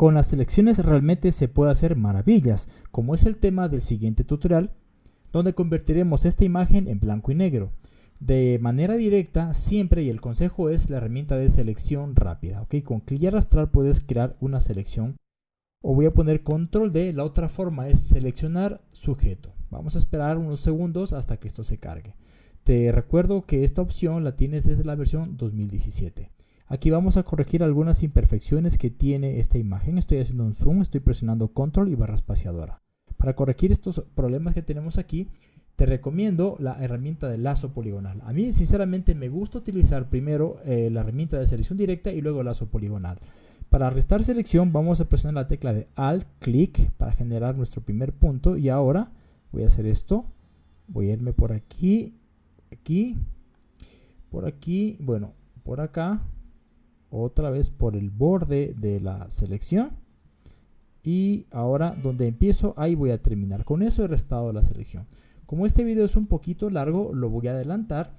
Con las selecciones realmente se puede hacer maravillas, como es el tema del siguiente tutorial, donde convertiremos esta imagen en blanco y negro. De manera directa, siempre, y el consejo es la herramienta de selección rápida. ¿ok? Con clic y arrastrar puedes crear una selección. O voy a poner control D, la otra forma es seleccionar sujeto. Vamos a esperar unos segundos hasta que esto se cargue. Te recuerdo que esta opción la tienes desde la versión 2017. Aquí vamos a corregir algunas imperfecciones que tiene esta imagen. Estoy haciendo un zoom, estoy presionando control y barra espaciadora. Para corregir estos problemas que tenemos aquí, te recomiendo la herramienta de lazo poligonal. A mí sinceramente me gusta utilizar primero eh, la herramienta de selección directa y luego lazo poligonal. Para restar selección vamos a presionar la tecla de Alt, clic para generar nuestro primer punto y ahora voy a hacer esto. Voy a irme por aquí, aquí, por aquí, bueno, por acá otra vez por el borde de la selección. Y ahora donde empiezo ahí voy a terminar. Con eso he restado la selección. Como este video es un poquito largo lo voy a adelantar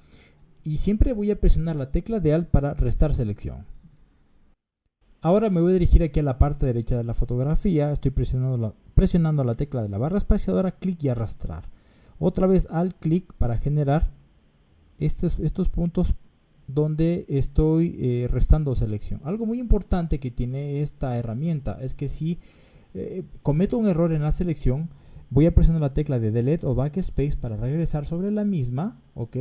y siempre voy a presionar la tecla de alt para restar selección. Ahora me voy a dirigir aquí a la parte derecha de la fotografía. Estoy presionando la, presionando la tecla de la barra espaciadora clic y arrastrar. Otra vez alt clic para generar estos, estos puntos donde estoy eh, restando selección. Algo muy importante que tiene esta herramienta es que si eh, cometo un error en la selección, voy a presionar la tecla de delete o backspace para regresar sobre la misma, ok,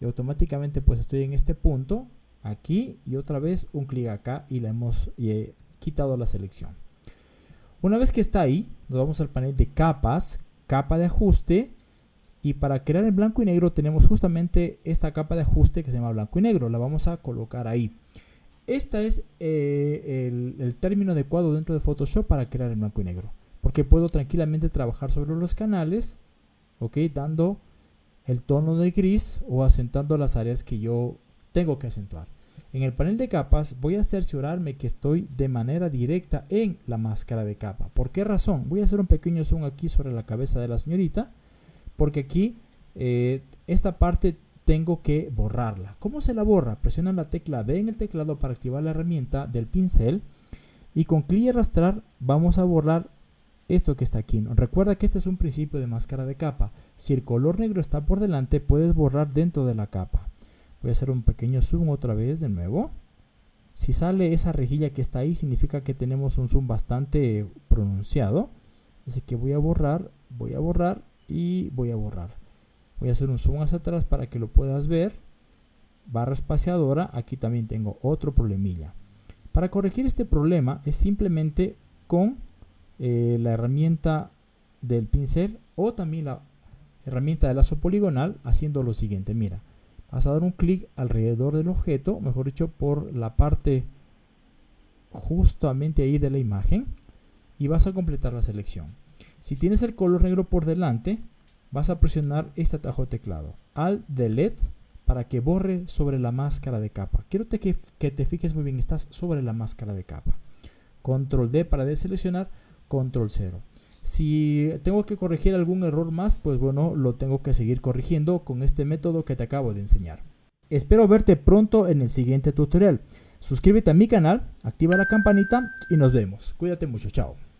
y automáticamente pues estoy en este punto, aquí y otra vez un clic acá y la hemos he quitado la selección. Una vez que está ahí, nos vamos al panel de capas, capa de ajuste y para crear el blanco y negro tenemos justamente esta capa de ajuste que se llama blanco y negro. La vamos a colocar ahí. Este es eh, el, término adecuado dentro de Photoshop para crear el blanco y negro. Porque puedo tranquilamente trabajar sobre los canales, ok, dando el tono de gris o acentuando las áreas que yo tengo que acentuar. En el panel de capas voy a cerciorarme que estoy de manera directa en la máscara de capa. ¿Por qué razón? Voy a hacer un pequeño zoom aquí sobre la cabeza de la señorita porque aquí eh, esta parte tengo que borrarla. ¿Cómo se la borra? Presiona la tecla D en el teclado para activar la herramienta del pincel y con clic y arrastrar vamos a borrar esto que está aquí. Recuerda que este es un principio de máscara de capa. Si el color negro está por delante, puedes borrar dentro de la capa. Voy a hacer un pequeño zoom otra vez de nuevo. Si sale esa rejilla que está ahí, significa que tenemos un zoom bastante pronunciado. Así que voy a borrar, voy a borrar y voy a borrar. Voy a hacer un zoom hacia atrás para que lo puedas ver. Barra espaciadora, aquí también tengo otro problemilla. Para corregir este problema es simplemente con eh, la herramienta del pincel o también la herramienta de lazo poligonal haciendo lo siguiente. Mira, vas a dar un clic alrededor del objeto, mejor dicho por la parte justamente ahí de la imagen y vas a completar la selección. Si tienes el color negro por delante, vas a presionar este atajo de teclado, Alt Delete, para que borre sobre la máscara de capa. Quiero que, que te fijes muy bien, estás sobre la máscara de capa. Control D para deseleccionar, Control 0. Si tengo que corregir algún error más, pues bueno, lo tengo que seguir corrigiendo con este método que te acabo de enseñar. Espero verte pronto en el siguiente tutorial. Suscríbete a mi canal, activa la campanita y nos vemos. Cuídate mucho, chao.